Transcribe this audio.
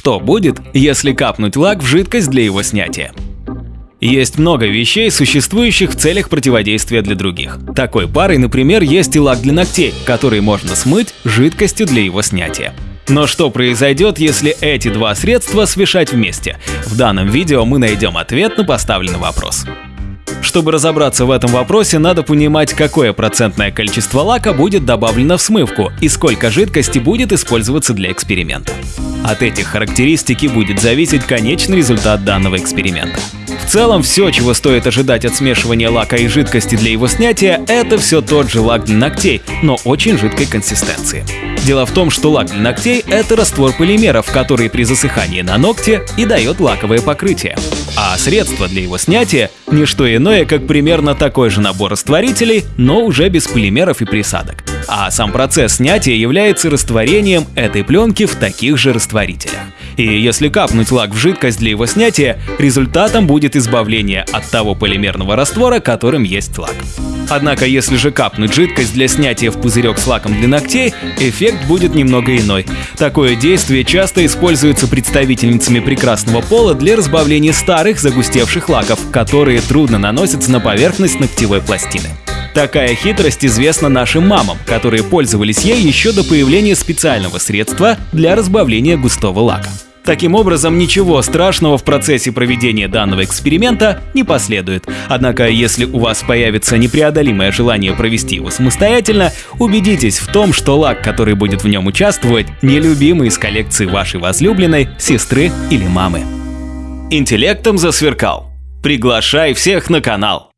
Что будет, если капнуть лак в жидкость для его снятия? Есть много вещей, существующих в целях противодействия для других. Такой парой, например, есть и лак для ногтей, который можно смыть жидкостью для его снятия. Но что произойдет, если эти два средства смешать вместе? В данном видео мы найдем ответ на поставленный вопрос. Чтобы разобраться в этом вопросе, надо понимать, какое процентное количество лака будет добавлено в смывку и сколько жидкости будет использоваться для эксперимента. От этих характеристик и будет зависеть конечный результат данного эксперимента. В целом, все, чего стоит ожидать от смешивания лака и жидкости для его снятия, это все тот же лак для ногтей, но очень жидкой консистенции. Дело в том, что лак для ногтей – это раствор полимеров, который при засыхании на ногте и дает лаковое покрытие. А средство для его снятия – не что иное, как примерно такой же набор растворителей, но уже без полимеров и присадок. А сам процесс снятия является растворением этой пленки в таких же растворителях. И если капнуть лак в жидкость для его снятия, результатом будет избавление от того полимерного раствора, которым есть лак. Однако, если же капнуть жидкость для снятия в пузырек с лаком для ногтей, эффект будет немного иной. Такое действие часто используется представительницами прекрасного пола для разбавления старых загустевших лаков, которые трудно наносятся на поверхность ногтевой пластины. Такая хитрость известна нашим мамам, которые пользовались ей еще до появления специального средства для разбавления густого лака. Таким образом, ничего страшного в процессе проведения данного эксперимента не последует. Однако, если у вас появится непреодолимое желание провести его самостоятельно, убедитесь в том, что лак, который будет в нем участвовать, нелюбимый из коллекции вашей возлюбленной, сестры или мамы. Интеллектом засверкал. Приглашай всех на канал.